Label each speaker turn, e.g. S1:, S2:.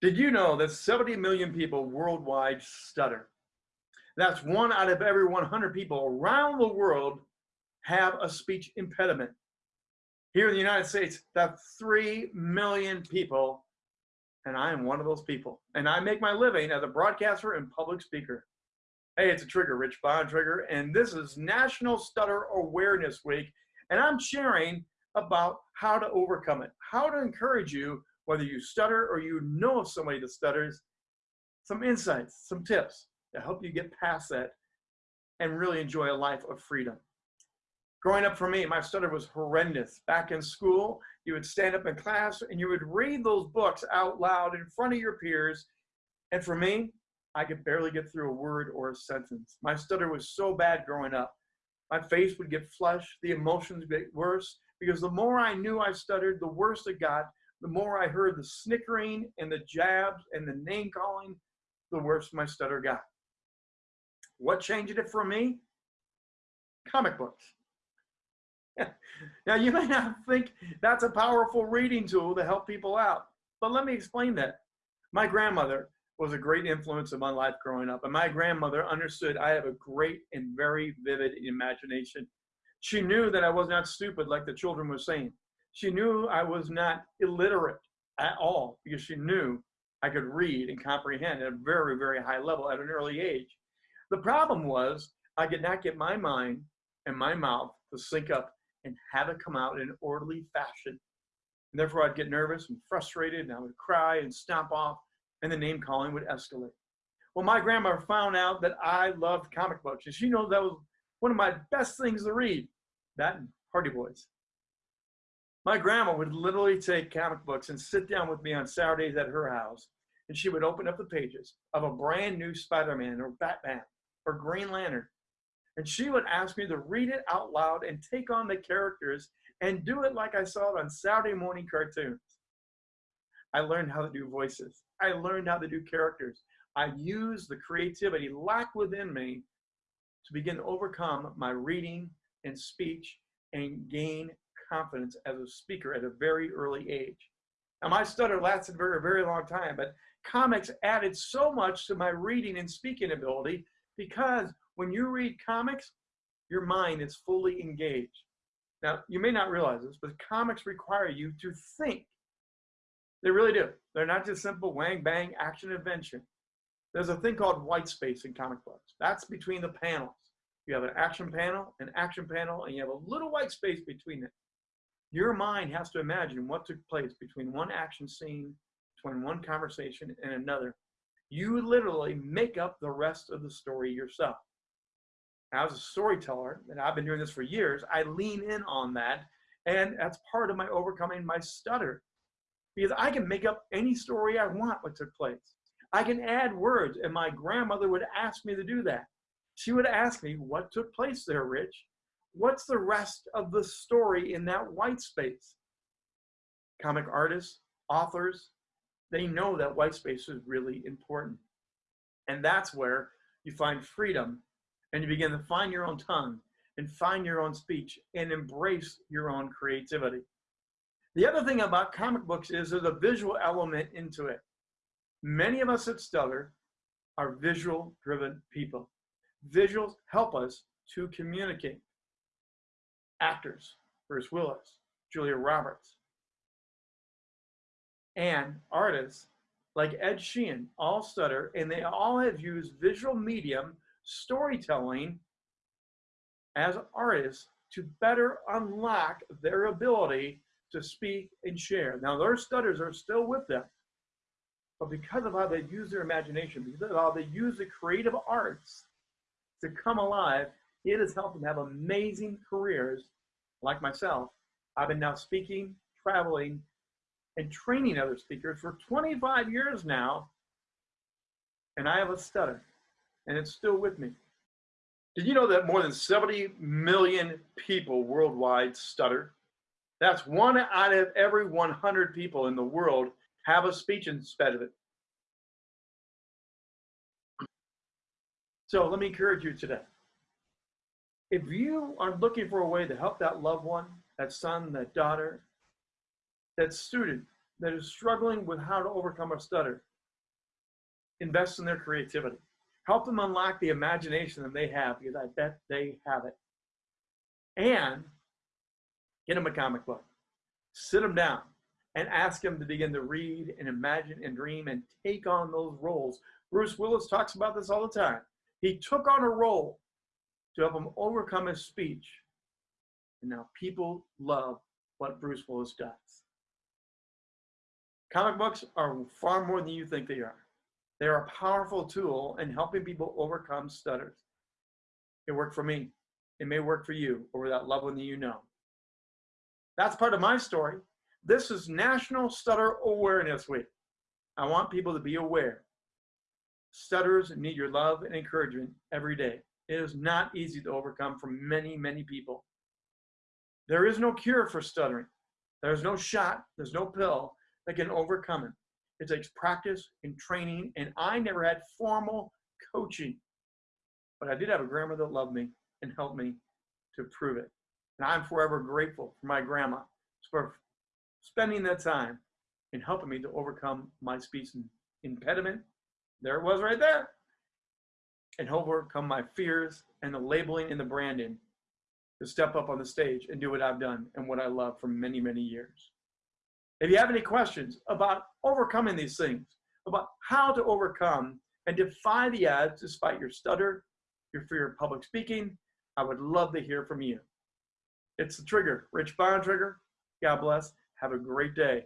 S1: Did you know that 70 million people worldwide stutter? That's one out of every 100 people around the world have a speech impediment. Here in the United States, that's 3 million people, and I am one of those people. And I make my living as a broadcaster and public speaker. Hey, it's a trigger, Rich Bontrager, and this is National Stutter Awareness Week, and I'm sharing about how to overcome it, how to encourage you whether you stutter or you know of somebody that stutters, some insights, some tips to help you get past that and really enjoy a life of freedom. Growing up for me, my stutter was horrendous. Back in school, you would stand up in class and you would read those books out loud in front of your peers. And for me, I could barely get through a word or a sentence. My stutter was so bad growing up. My face would get flushed, the emotions would get worse, because the more I knew I stuttered, the worse it got, the more I heard the snickering and the jabs and the name calling, the worse my stutter got. What changed it for me? Comic books. now, you may not think that's a powerful reading tool to help people out, but let me explain that. My grandmother was a great influence in my life growing up, and my grandmother understood I have a great and very vivid imagination. She knew that I was not stupid like the children were saying. She knew I was not illiterate at all because she knew I could read and comprehend at a very, very high level at an early age. The problem was I could not get my mind and my mouth to sync up and have it come out in an orderly fashion. And therefore, I'd get nervous and frustrated, and I would cry and stomp off, and the name calling would escalate. Well, my grandma found out that I loved comic books, and she knows that was one of my best things to read. That and Hardy Boys. My grandma would literally take comic books and sit down with me on Saturdays at her house, and she would open up the pages of a brand new Spider-Man or Batman or Green Lantern. And she would ask me to read it out loud and take on the characters and do it like I saw it on Saturday morning cartoons. I learned how to do voices. I learned how to do characters. I used the creativity locked within me to begin to overcome my reading and speech and gain confidence as a speaker at a very early age. Now, my stutter lasted for a very long time, but comics added so much to my reading and speaking ability because when you read comics, your mind is fully engaged. Now, you may not realize this, but comics require you to think. They really do. They're not just simple wang bang action adventure. There's a thing called white space in comic books. That's between the panels. You have an action panel, an action panel, and you have a little white space between it. Your mind has to imagine what took place between one action scene, between one conversation and another. You literally make up the rest of the story yourself. Now, as a storyteller, and I've been doing this for years, I lean in on that, and that's part of my overcoming my stutter. Because I can make up any story I want what took place. I can add words, and my grandmother would ask me to do that. She would ask me, What took place there, Rich? What's the rest of the story in that white space? Comic artists, authors, they know that white space is really important. And that's where you find freedom and you begin to find your own tongue and find your own speech and embrace your own creativity. The other thing about comic books is there's a visual element into it. Many of us at Stutter are visual driven people. Visuals help us to communicate actors, Bruce Willis, Julia Roberts, and artists like Ed Sheeran, all stutter, and they all have used visual medium storytelling as artists to better unlock their ability to speak and share. Now, their stutters are still with them, but because of how they use their imagination, because of how they use the creative arts to come alive, it has helped them have amazing careers like myself. I've been now speaking, traveling, and training other speakers for 25 years now, and I have a stutter, and it's still with me. Did you know that more than 70 million people worldwide stutter? That's one out of every 100 people in the world have a speech impediment. So let me encourage you today if you are looking for a way to help that loved one, that son, that daughter, that student that is struggling with how to overcome a stutter, invest in their creativity. Help them unlock the imagination that they have because I bet they have it. And get them a comic book. Sit them down and ask them to begin to read and imagine and dream and take on those roles. Bruce Willis talks about this all the time. He took on a role to help him overcome his speech. And now people love what Bruce Willis does. Comic books are far more than you think they are. They're a powerful tool in helping people overcome stutters. It worked for me. It may work for you or that loved one that you know. That's part of my story. This is National Stutter Awareness Week. I want people to be aware. Stutters need your love and encouragement every day. It is not easy to overcome for many, many people. There is no cure for stuttering. There's no shot, there's no pill that can overcome it. It takes practice and training, and I never had formal coaching. But I did have a grandma that loved me and helped me to prove it. And I'm forever grateful for my grandma for spending that time and helping me to overcome my speech impediment. There it was right there. And overcome my fears and the labeling and the branding to step up on the stage and do what I've done and what I love for many, many years. If you have any questions about overcoming these things, about how to overcome and defy the odds despite your stutter, your fear of public speaking, I would love to hear from you. It's the trigger, Rich Bontrager. God bless. Have a great day.